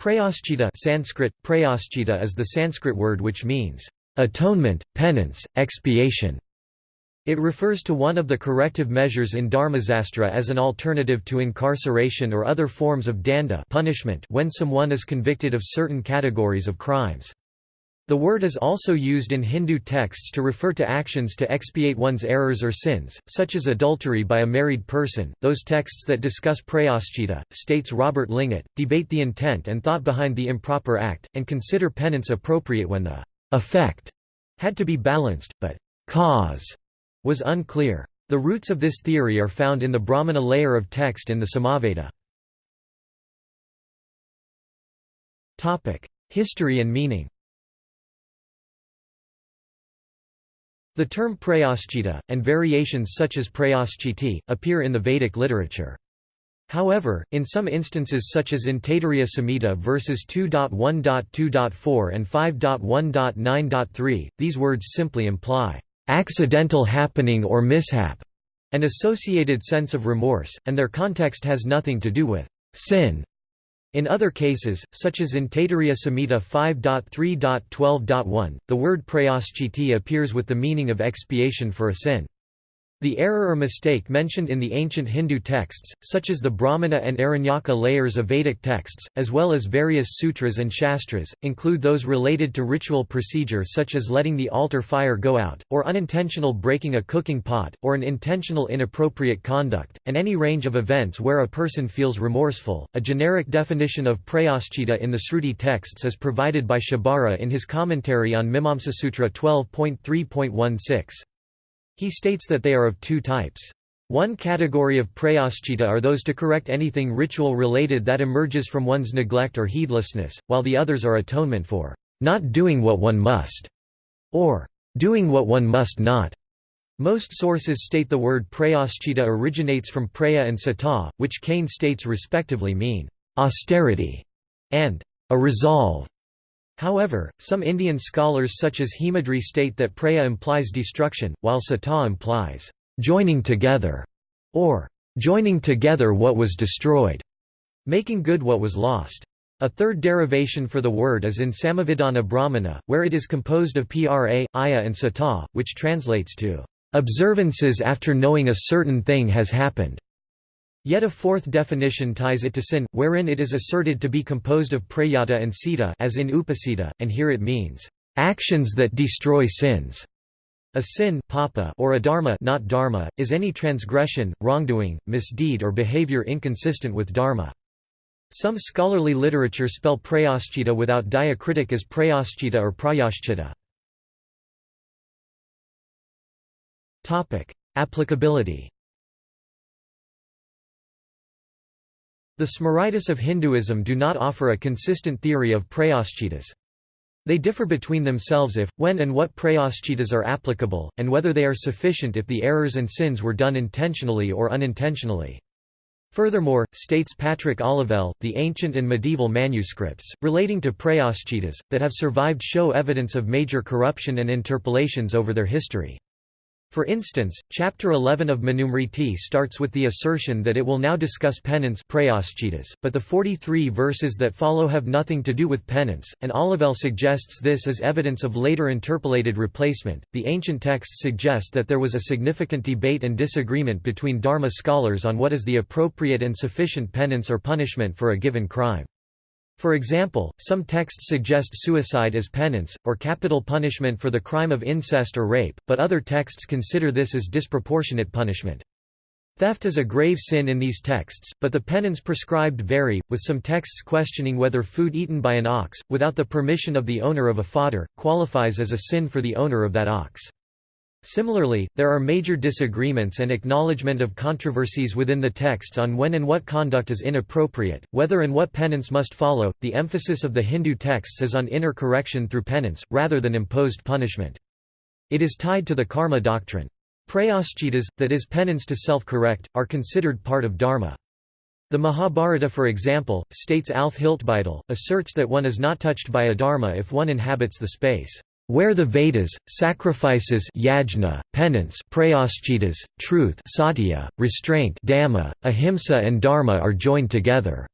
Prayaschita Sanskrit, prayaschita is the Sanskrit word which means, "...atonement, penance, expiation". It refers to one of the corrective measures in Dharmasastra as an alternative to incarceration or other forms of danda punishment when someone is convicted of certain categories of crimes. The word is also used in Hindu texts to refer to actions to expiate one's errors or sins, such as adultery by a married person. Those texts that discuss prayaschita, states Robert Lingat, debate the intent and thought behind the improper act, and consider penance appropriate when the effect had to be balanced, but cause was unclear. The roots of this theory are found in the Brahmana layer of text in the Samaveda. History and meaning The term prayaschita, and variations such as prayaschiti, appear in the Vedic literature. However, in some instances such as in Taittiriya Samhita verses 2.1.2.4 and 5.1.9.3, these words simply imply, "...accidental happening or mishap", an associated sense of remorse, and their context has nothing to do with "...sin", in other cases, such as in Taittiriya Samhita 5.3.12.1, the word prayaschiti appears with the meaning of expiation for a sin. The error or mistake mentioned in the ancient Hindu texts, such as the Brahmana and Aranyaka layers of Vedic texts, as well as various sutras and shastras, include those related to ritual procedure such as letting the altar fire go out, or unintentional breaking a cooking pot, or an intentional inappropriate conduct, and any range of events where a person feels remorseful. A generic definition of prayaschita in the Sruti texts is provided by Shabara in his commentary on Mimamsasutra 12.3.16. He states that they are of two types. One category of prayaschita are those to correct anything ritual-related that emerges from one's neglect or heedlessness, while the others are atonement for not doing what one must, or doing what one must not. Most sources state the word prayaschita originates from praya and sata, which Kane states respectively mean austerity and a resolve. However, some Indian scholars such as Hemadri state that praya implies destruction, while sata implies joining together, or joining together what was destroyed, making good what was lost. A third derivation for the word is in Samavidhana Brahmana, where it is composed of pra, aya and sata, which translates to observances after knowing a certain thing has happened. Yet a fourth definition ties it to sin, wherein it is asserted to be composed of prayata and sita as in upasita, and here it means, "...actions that destroy sins." A sin papa or adharma not dharma, is any transgression, wrongdoing, misdeed or behavior inconsistent with dharma. Some scholarly literature spell prayaschita without diacritic as prayaschita or prayaschita. Applicability The Smritis of Hinduism do not offer a consistent theory of prayaschitas. They differ between themselves if, when and what prayaschitas are applicable, and whether they are sufficient if the errors and sins were done intentionally or unintentionally. Furthermore, states Patrick Olivelle, the ancient and medieval manuscripts, relating to prayaschitas, that have survived show evidence of major corruption and interpolations over their history. For instance, Chapter 11 of Manusmriti starts with the assertion that it will now discuss penance but the 43 verses that follow have nothing to do with penance, and Olivelle suggests this as evidence of later interpolated replacement. The ancient texts suggest that there was a significant debate and disagreement between Dharma scholars on what is the appropriate and sufficient penance or punishment for a given crime. For example, some texts suggest suicide as penance, or capital punishment for the crime of incest or rape, but other texts consider this as disproportionate punishment. Theft is a grave sin in these texts, but the penance prescribed vary, with some texts questioning whether food eaten by an ox, without the permission of the owner of a fodder, qualifies as a sin for the owner of that ox. Similarly, there are major disagreements and acknowledgement of controversies within the texts on when and what conduct is inappropriate, whether and what penance must follow. The emphasis of the Hindu texts is on inner correction through penance, rather than imposed punishment. It is tied to the karma doctrine. Prayaschitas, that is penance to self-correct, are considered part of dharma. The Mahabharata for example, states Alf Hiltbeitel, asserts that one is not touched by adharma if one inhabits the space where the Vedas, sacrifices yajna, penance truth satya, restraint dhamma, ahimsa and dharma are joined together.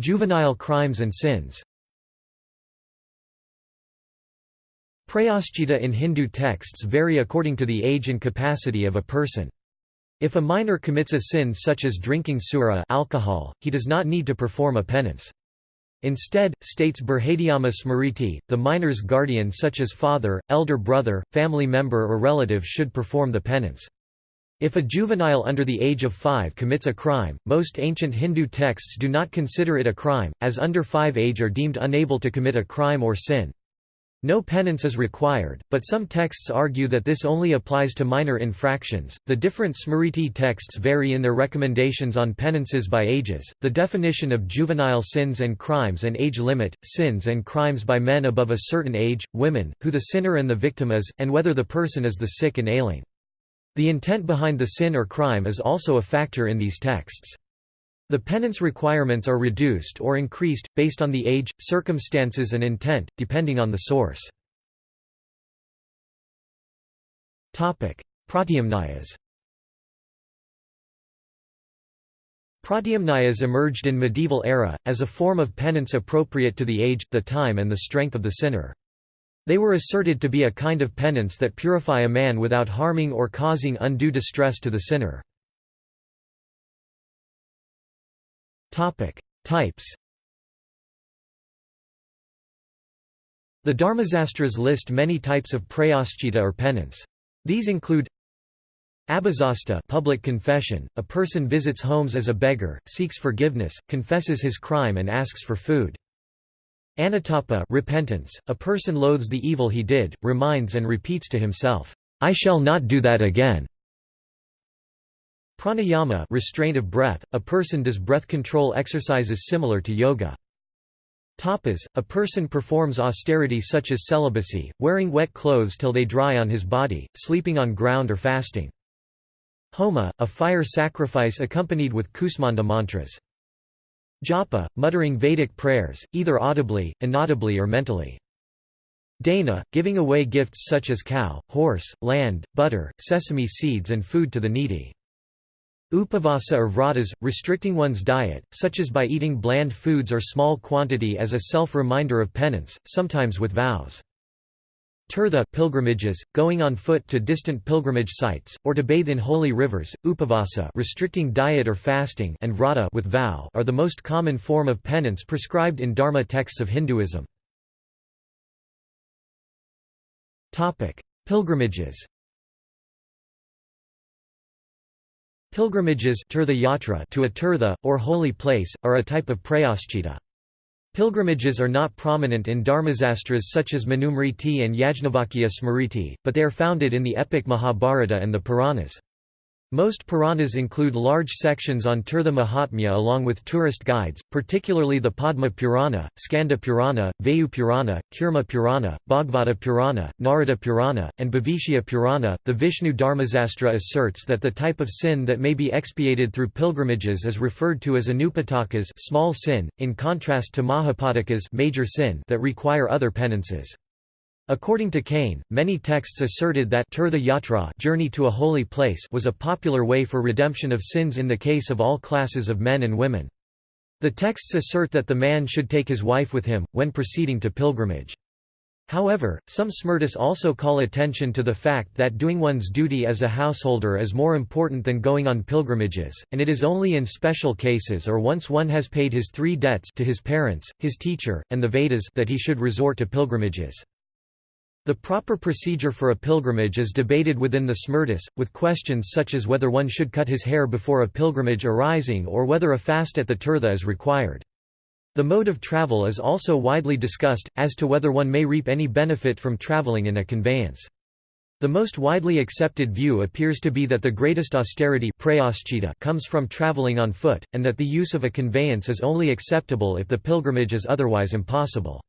Juvenile crimes and sins Prayaschita in Hindu texts vary according to the age and capacity of a person. If a minor commits a sin such as drinking sura alcohol, he does not need to perform a penance. Instead, states Brihadyama Smriti, the minor's guardian such as father, elder brother, family member or relative should perform the penance. If a juvenile under the age of five commits a crime, most ancient Hindu texts do not consider it a crime, as under five age are deemed unable to commit a crime or sin. No penance is required, but some texts argue that this only applies to minor infractions. The different Smriti texts vary in their recommendations on penances by ages, the definition of juvenile sins and crimes and age limit, sins and crimes by men above a certain age, women, who the sinner and the victim is, and whether the person is the sick and ailing. The intent behind the sin or crime is also a factor in these texts. The penance requirements are reduced or increased, based on the age, circumstances and intent, depending on the source. Pratyamnayas Pratyamnayas emerged in medieval era, as a form of penance appropriate to the age, the time and the strength of the sinner. They were asserted to be a kind of penance that purify a man without harming or causing undue distress to the sinner. Types The Dharmasastras list many types of prayaschita or penance. These include Abhazasta public confession, a person visits homes as a beggar, seeks forgiveness, confesses his crime and asks for food. Anutapa repentance, a person loathes the evil he did, reminds and repeats to himself, "'I shall not do that again'". Pranayama restraint of breath, a person does breath control exercises similar to yoga. Tapas, a person performs austerity such as celibacy, wearing wet clothes till they dry on his body, sleeping on ground or fasting. Homa, a fire sacrifice accompanied with kusmanda mantras. Japa, muttering Vedic prayers, either audibly, inaudibly or mentally. Dana, giving away gifts such as cow, horse, land, butter, sesame seeds and food to the needy. Upavasa or vratas, restricting one's diet, such as by eating bland foods or small quantity as a self-reminder of penance, sometimes with vows. Tirtha pilgrimages, going on foot to distant pilgrimage sites, or to bathe in holy rivers, upavasa restricting diet or fasting and vrata with vow are the most common form of penance prescribed in Dharma texts of Hinduism. Pilgrimages Pilgrimages to a tirtha, or holy place, are a type of prayaschita. Pilgrimages are not prominent in Dharmasastras such as Manusmriti and Yajnavalkya Smriti, but they are founded in the epic Mahabharata and the Puranas. Most Puranas include large sections on Tirtha Mahatmya along with tourist guides, particularly the Padma Purana, Skanda Purana, Vayu Purana, Kurma Purana, Bhagavata Purana, Narada Purana, and Bhavishya Purana. The Vishnu Dharmasastra asserts that the type of sin that may be expiated through pilgrimages is referred to as anupatakas, small sin, in contrast to mahapatakas, major sin that require other penances. According to Kane, many texts asserted that Tirtha Yatra journey to a holy place was a popular way for redemption of sins in the case of all classes of men and women. The texts assert that the man should take his wife with him, when proceeding to pilgrimage. However, some Smritis also call attention to the fact that doing one's duty as a householder is more important than going on pilgrimages, and it is only in special cases or once one has paid his three debts to his parents, his teacher, and the Vedas that he should resort to pilgrimages. The proper procedure for a pilgrimage is debated within the Smritis, with questions such as whether one should cut his hair before a pilgrimage arising or whether a fast at the tirtha is required. The mode of travel is also widely discussed, as to whether one may reap any benefit from traveling in a conveyance. The most widely accepted view appears to be that the greatest austerity comes from traveling on foot, and that the use of a conveyance is only acceptable if the pilgrimage is otherwise impossible.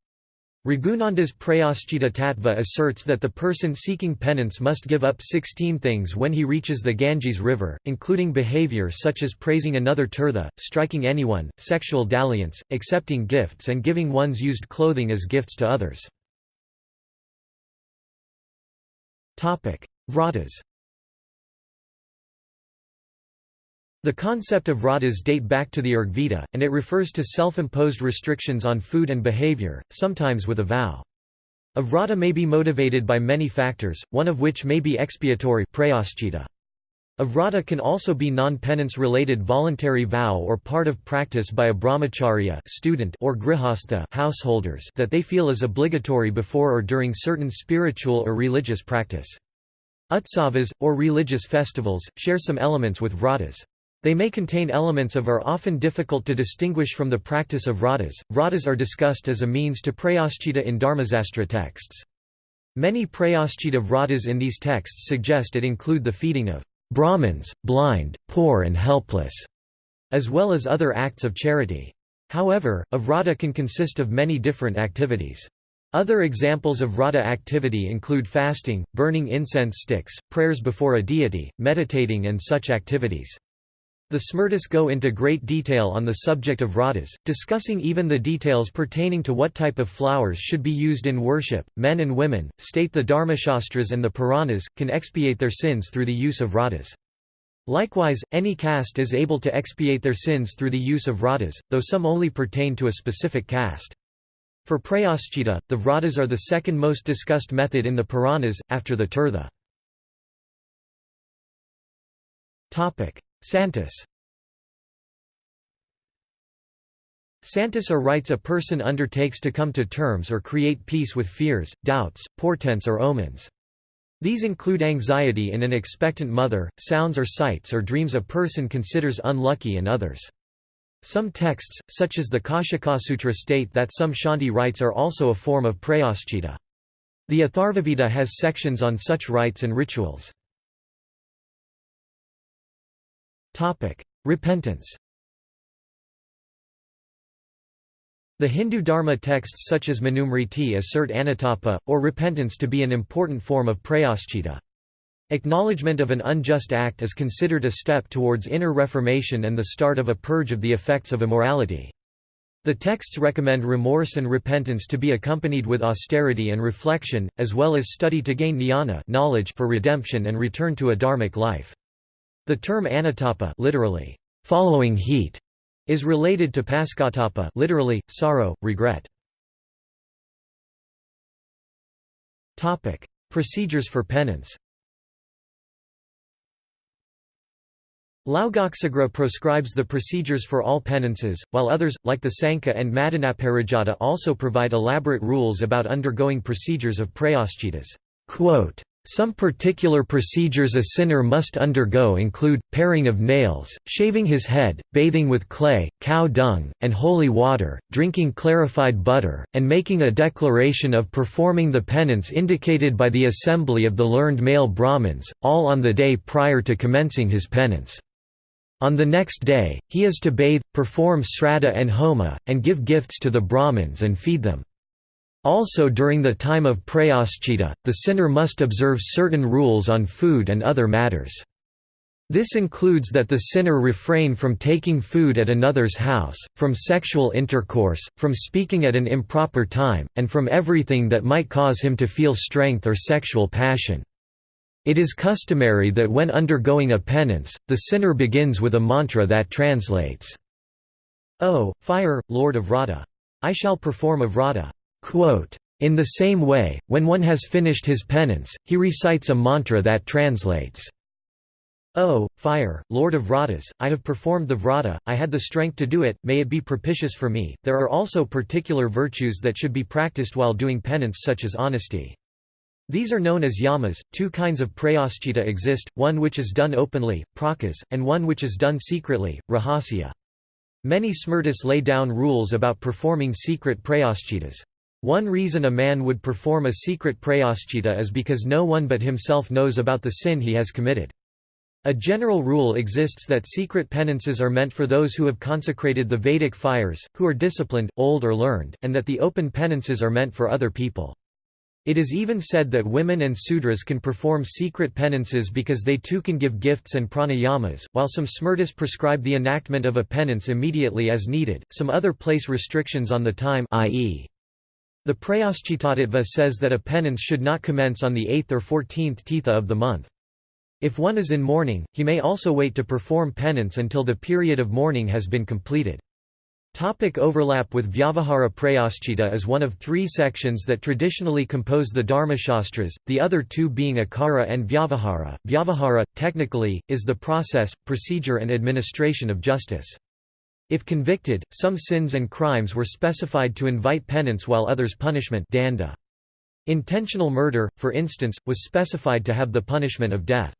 Raghunanda's Prayaschita Tattva asserts that the person seeking penance must give up 16 things when he reaches the Ganges River, including behavior such as praising another tirtha, striking anyone, sexual dalliance, accepting gifts and giving one's used clothing as gifts to others. Vratas The concept of vratas date back to the Rigveda, and it refers to self-imposed restrictions on food and behavior, sometimes with a vow. A vrata may be motivated by many factors, one of which may be expiatory a vrata can also be non-penance related voluntary vow or part of practice by a brahmacharya student or grihastha householders that they feel is obligatory before or during certain spiritual or religious practice. Utsavas, or religious festivals, share some elements with vratas. They may contain elements of are often difficult to distinguish from the practice of vratas. Vratas are discussed as a means to prayaschita in Dharmasastra texts. Many prayaschita vratas in these texts suggest it include the feeding of Brahmins, blind, poor and helpless, as well as other acts of charity. However, a vrata can consist of many different activities. Other examples of vrata activity include fasting, burning incense sticks, prayers before a deity, meditating and such activities. The Smritis go into great detail on the subject of vratas, discussing even the details pertaining to what type of flowers should be used in worship. Men and women, state the Dharmashastras and the Puranas, can expiate their sins through the use of vratas. Likewise, any caste is able to expiate their sins through the use of vratas, though some only pertain to a specific caste. For prayaschita, the vratas are the second most discussed method in the Puranas, after the Tirtha. Santus Santus or rites a person undertakes to come to terms or create peace with fears, doubts, portents or omens. These include anxiety in an expectant mother, sounds or sights or dreams a person considers unlucky and others. Some texts, such as the Kaushikasutra state that some Shanti rites are also a form of prayaschita. The Atharvaveda has sections on such rites and rituals. Repentance The Hindu Dharma texts such as Manusmriti assert anutapa, or repentance to be an important form of prayaschita. Acknowledgement of an unjust act is considered a step towards inner reformation and the start of a purge of the effects of immorality. The texts recommend remorse and repentance to be accompanied with austerity and reflection, as well as study to gain jnana knowledge for redemption and return to a dharmic life. The term anutapa literally, following heat, is related to paschatapa literally, sorrow, regret. Procedures for penance Laugaksagra proscribes the procedures for all penances, while others, like the Sankhya and Madanaparijata also provide elaborate rules about undergoing procedures of prayaschittas. Some particular procedures a sinner must undergo include, paring of nails, shaving his head, bathing with clay, cow dung, and holy water, drinking clarified butter, and making a declaration of performing the penance indicated by the assembly of the learned male Brahmins, all on the day prior to commencing his penance. On the next day, he is to bathe, perform sraddha and homa, and give gifts to the Brahmins and feed them. Also during the time of prayaschita, the sinner must observe certain rules on food and other matters. This includes that the sinner refrain from taking food at another's house, from sexual intercourse, from speaking at an improper time, and from everything that might cause him to feel strength or sexual passion. It is customary that when undergoing a penance, the sinner begins with a mantra that translates, O, fire, Lord of Vrata! I shall perform a Vrata. In the same way, when one has finished his penance, he recites a mantra that translates, O, fire, Lord of Vratas, I have performed the Vrata, I had the strength to do it, may it be propitious for me. There are also particular virtues that should be practiced while doing penance, such as honesty. These are known as yamas. Two kinds of prayaschita exist, one which is done openly, prakas, and one which is done secretly, rahasya. Many smritis lay down rules about performing secret prayaschitas. One reason a man would perform a secret prayaschita is because no one but himself knows about the sin he has committed. A general rule exists that secret penances are meant for those who have consecrated the Vedic fires, who are disciplined, old or learned, and that the open penances are meant for other people. It is even said that women and sudras can perform secret penances because they too can give gifts and pranayamas. While some smritis prescribe the enactment of a penance immediately as needed, some other place restrictions on the time i.e. The Prayaschitattva says that a penance should not commence on the 8th or 14th tithi of the month. If one is in mourning, he may also wait to perform penance until the period of mourning has been completed. Topic overlap with Vyavahara Prayaschita is one of three sections that traditionally compose the Dharmashastras, the other two being Akara and Vyavahara. Vyavahara, technically, is the process, procedure and administration of justice. If convicted, some sins and crimes were specified to invite penance while others punishment danda. Intentional murder, for instance, was specified to have the punishment of death.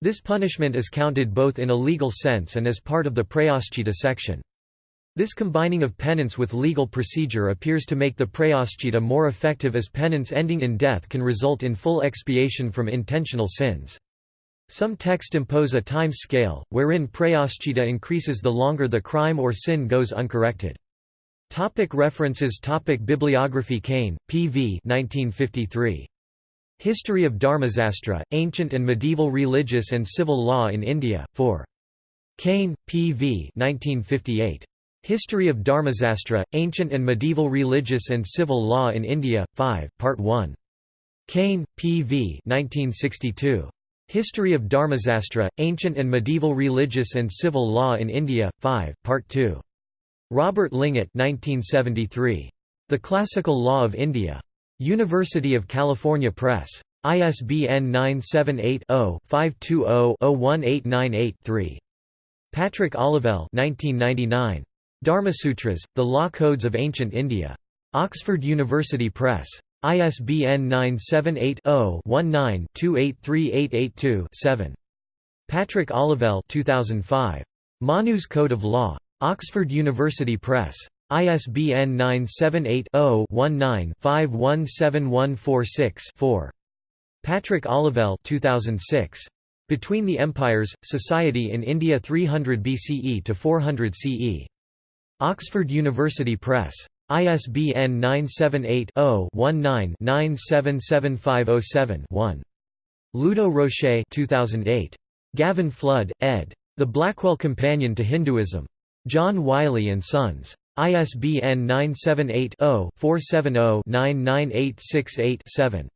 This punishment is counted both in a legal sense and as part of the Prayaschita section. This combining of penance with legal procedure appears to make the prayaschita more effective as penance ending in death can result in full expiation from intentional sins. Some texts impose a time scale, wherein prayaschita increases the longer the crime or sin goes uncorrected. Topic references Topic Bibliography Kane, P.V. 1953. History of Dharmasastra, Ancient and Medieval Religious and Civil Law in India, 4. Kane, P.V. 1958. History of Dharmasastra, Ancient and Medieval Religious and Civil Law in India, 5, Part 1. Kane, P.V. 1962. History of Dharmasastra, Ancient and Medieval Religious and Civil Law in India, 5, Part 2. Robert Lingat 1973. The Classical Law of India. University of California Press. ISBN 978 0 520 01898 3. Patrick Olivelle 1999. Dharmasutras, The Law Codes of Ancient India. Oxford University Press. ISBN 978-0-19-283882-7. Patrick Olivelle 2005. Manu's Code of Law. Oxford University Press. ISBN 978-0-19-517146-4. Patrick Olivelle 2006. Between the Empires, Society in India 300 BCE to 400 CE. Oxford University Press. ISBN 978-0-19-977507-1. Ludo Rocher 2008. Gavin Flood, ed. The Blackwell Companion to Hinduism. John Wiley & Sons. ISBN 978 0 470 99868 7.